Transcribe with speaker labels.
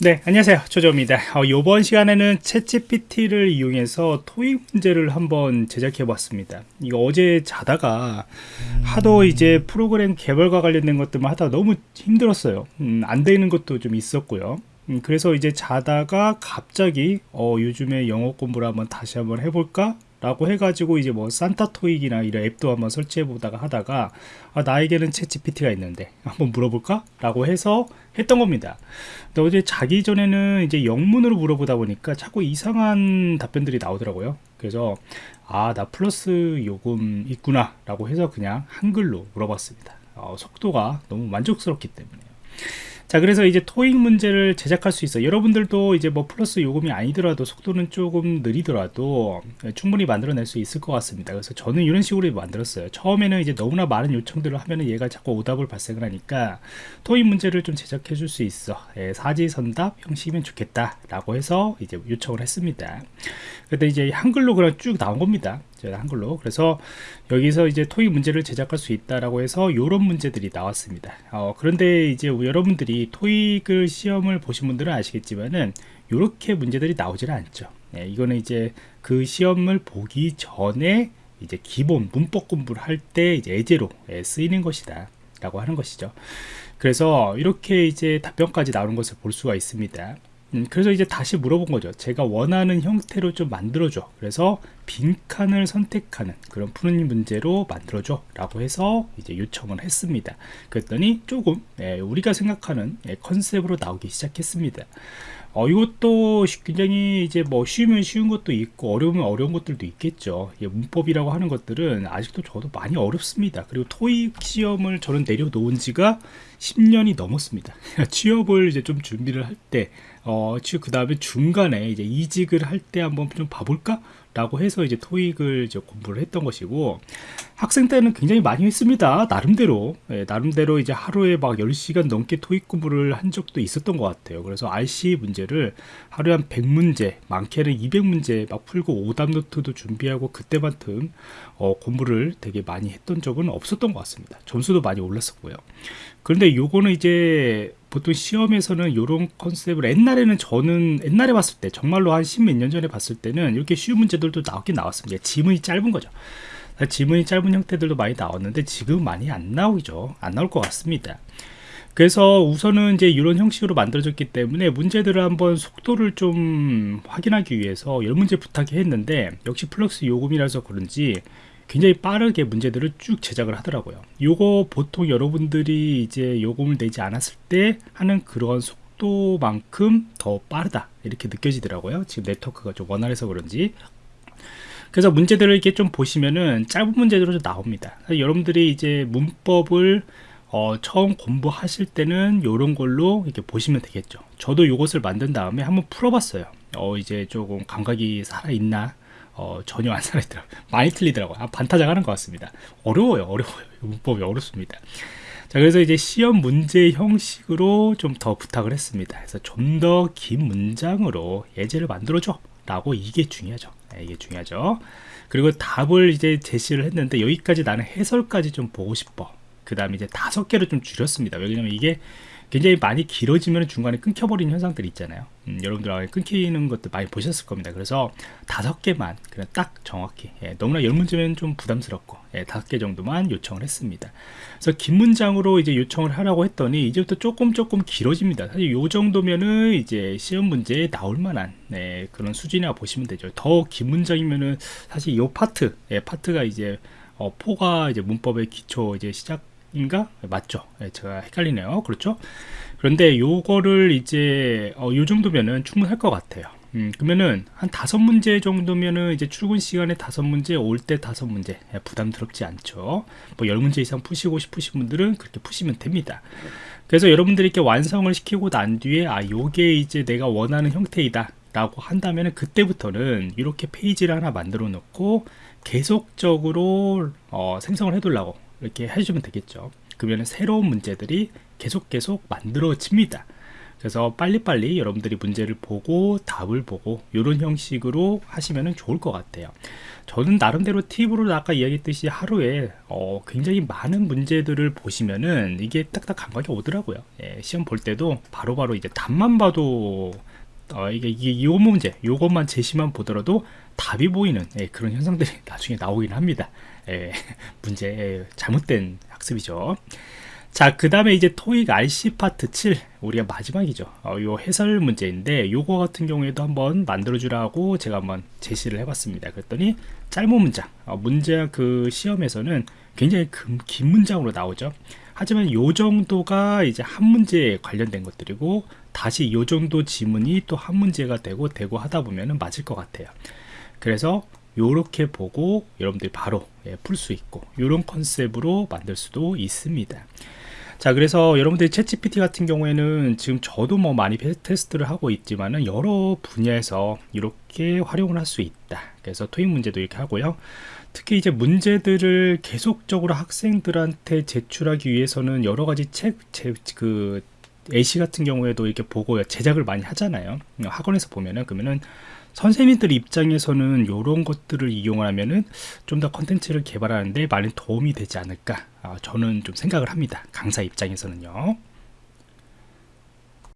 Speaker 1: 네 안녕하세요. 조조입니다. 어, 이번 시간에는 챗GPT를 이용해서 토익 문제를 한번 제작해 봤습니다. 이거 어제 자다가 하도 이제 프로그램 개발과 관련된 것들만 하다 너무 힘들었어요. 음, 안 되는 것도 좀 있었고요. 음, 그래서 이제 자다가 갑자기 어, 요즘에 영어 공부를 한번 다시 한번 해볼까 라고 해가지고 이제 뭐 산타 토익이나 이런 앱도 한번 설치해 보다가 하다가 아, 나에게는 챗 GPT가 있는데 한번 물어볼까? 라고 해서 했던 겁니다. 근데 어제 자기 전에는 이제 영문으로 물어보다 보니까 자꾸 이상한 답변들이 나오더라고요. 그래서 아, 나 플러스 요금 있구나 라고 해서 그냥 한글로 물어봤습니다. 어, 속도가 너무 만족스럽기 때문에요. 자 그래서 이제 토익 문제를 제작할 수 있어 여러분들도 이제 뭐 플러스 요금이 아니더라도 속도는 조금 느리더라도 충분히 만들어낼 수 있을 것 같습니다. 그래서 저는 이런 식으로 만들었어요. 처음에는 이제 너무나 많은 요청들을 하면은 얘가 자꾸 오답을 발생을 하니까 토익 문제를 좀 제작해 줄 수 있어. 예, 사지선답 형식이면 좋겠다 라고 해서 이제 요청을 했습니다. 근데 이제 한글로 그냥 쭉 나온 겁니다 한글로. 그래서 여기서 이제 토익 문제를 제작할 수 있다라고 해서 이런 문제들이 나왔습니다. 어, 그런데 이제 여러분들이 토익을 시험을 보신 분들은 아시겠지만은 이렇게 문제들이 나오지는 않죠. 네, 이거는 이제 그 시험을 보기 전에 이제 기본 문법 공부를 할 때 이제 예제로 예, 쓰이는 것이다 라고 하는 것이죠. 그래서 이렇게 이제 답변까지 나오는 것을 볼 수가 있습니다 음, 그래서 이제 다시 물어본 거죠. 제가 원하는 형태로 좀 만들어줘. 그래서 빈칸을 선택하는 그런 푸는 문제로 만들어줘 라고 해서 이제 요청을 했습니다. 그랬더니 조금 예, 우리가 생각하는 예, 컨셉으로 나오기 시작했습니다 어, 이것도 굉장히 이제 뭐 쉬우면 쉬운 것도 있고 어려우면 어려운 것들도 있겠죠. 예, 문법이라고 하는 것들은 아직도 저도 많이 어렵습니다. 그리고 토익 시험을 저는 내려놓은 지가 10년이 넘었습니다. 취업을 이제 좀 준비를 할 때, 어, 그 다음에 중간에 이제 이직을 할 때 한번 좀 봐볼까? 라고 해서 이제 토익을 이제 공부를 했던 것이고 학생 때는 굉장히 많이 했습니다. 나름대로. 예, 나름대로 이제 하루에 막 10시간 넘게 토익 공부를 한 적도 있었던 것 같아요. 그래서 RC 문제를 하루에 한 100문제 많게는 200문제 막 풀고 오답 노트도 준비하고 그때만큼 어, 공부를 되게 많이 했던 적은 없었던 것 같습니다. 점수도 많이 올랐었고요. 그런데 요거는 이제 보통 시험에서는 이런 컨셉을 옛날에는 저는 옛날에 봤을 때 정말로 한 십 몇 년 전에 봤을 때는 이렇게 쉬운 문제들도 나오긴 나왔습니다. 지문이 짧은 거죠. 지문이 짧은 형태들도 많이 나왔는데 지금 많이 안 나오죠. 안 나올 것 같습니다. 그래서 우선은 이제 이런 형식으로 만들어졌기 때문에 문제들을 한번 속도를 좀 확인하기 위해서 열 문제 부탁했는데 역시 플럭스 요금이라서 그런지 굉장히 빠르게 문제들을 쭉 제작을 하더라고요. 요거 보통 여러분들이 이제 요금을 내지 않았을 때 하는 그런 속도만큼 더 빠르다. 이렇게 느껴지더라고요. 지금 네트워크가 좀 원활해서 그런지. 그래서 문제들을 이렇게 좀 보시면은 짧은 문제들로 나옵니다. 여러분들이 이제 문법을 어, 처음 공부하실 때는 이런 걸로 이렇게 보시면 되겠죠. 저도 이것을 만든 다음에 한번 풀어봤어요. 어, 이제 조금 감각이 살아있나 어, 전혀 안 살아있더라고요. 많이 틀리더라고요. 아, 반타작 하는 것 같습니다. 어려워요 어려워요. 문법이 어렵습니다. 자 그래서 이제 시험 문제 형식으로 좀 더 부탁을 했습니다. 그래서 좀 더 긴 문장으로 예제를 만들어줘 라고 이게 중요하죠. 네, 이게 중요하죠. 그리고 답을 이제 제시를 했는데 여기까지 나는 해설까지 좀 보고 싶어. 그 다음에 이제 다섯 개로 좀 줄였습니다. 왜냐면 이게 굉장히 많이 길어지면 중간에 끊겨버리는 현상들이 있잖아요. 음, 여러분들 끊기는 것도 많이 보셨을 겁니다. 그래서 다섯 개만 그냥 딱 정확히 예, 너무나 열 문제면 좀 부담스럽고 예, 다섯 개 정도만 요청을 했습니다. 그래서 긴 문장으로 이제 요청을 하라고 했더니 이제부터 조금 조금 길어집니다. 사실 요 정도면은 이제 시험 문제에 나올 만한 네, 그런 수준이라 보시면 되죠. 더 긴 문장이면은 사실 요 파트 예, 파트가 이제 어, 포가 이제 문법의 기초 이제 시작 인가? 맞죠. 네, 제가 헷갈리네요. 그렇죠? 그런데 요거를 이제 어, 요 정도면은 충분할 것 같아요. 음, 그러면은 한 다섯 문제 정도면은 이제 출근 시간에 다섯 문제 올 때 다섯 문제. 예, 부담스럽지 않죠. 뭐 열 문제 이상 푸시고 싶으신 분들은 그렇게 푸시면 됩니다. 그래서 여러분들이 이렇게 완성을 시키고 난 뒤에 아 요게 이제 내가 원하는 형태이다 라고 한다면 그때부터는 이렇게 페이지를 하나 만들어 놓고 계속적으로 어, 생성을 해 두려고 이렇게 해주면 되겠죠 그러면 새로운 문제들이 계속 계속 만들어집니다 그래서 빨리빨리 여러분들이 문제를 보고 답을 보고 이런 형식으로 하시면 좋을 것 같아요. 저는 나름대로 팁으로 아까 이야기했듯이 하루에 어, 굉장히 많은 문제들을 보시면은 이게 딱딱 감각이 오더라고요. 예, 시험 볼 때도 바로바로 이제 답만 봐도 어, 이게, 요 문제, 요것만 제시만 보더라도 답이 보이는 예, 그런 현상들이 나중에 나오긴 합니다. 예, 문제 예, 잘못된 학습이죠. 자, 그 다음에 이제 토익 RC 파트 7 우리가 마지막이죠. 어, 요 해설 문제인데 요거 같은 경우에도 한번 만들어 주라고 제가 한번 제시를 해봤습니다. 그랬더니 짧은 문장, 어, 문제 그 시험에서는 굉장히 금, 긴 문장으로 나오죠. 하지만 요 정도가 이제 한 문제에 관련된 것들이고 다시 요 정도 지문이 또 한 문제가 되고 되고 하다 보면은 맞을 것 같아요. 그래서 요렇게 보고 여러분들이 바로 예, 풀 수 있고 요런 컨셉으로 만들 수도 있습니다. 자 그래서 여러분들이 챗GPT 같은 경우에는 지금 저도 뭐 많이 테스트를 하고 있지만은 여러 분야에서 이렇게 활용을 할 수 있다. 그래서 토익 문제도 이렇게 하고요. 특히 이제 문제들을 계속적으로 학생들한테 제출하기 위해서는 여러 가지 책그 AC 같은 경우에도 이렇게 보고 제작을 많이 하잖아요. 학원에서 보면은. 그러면은 선생님들 입장에서는 이런 것들을 이용을 하면은 좀더 컨텐츠를 개발하는데 많은 도움이 되지 않을까 아, 저는 좀 생각을 합니다. 강사 입장에서는요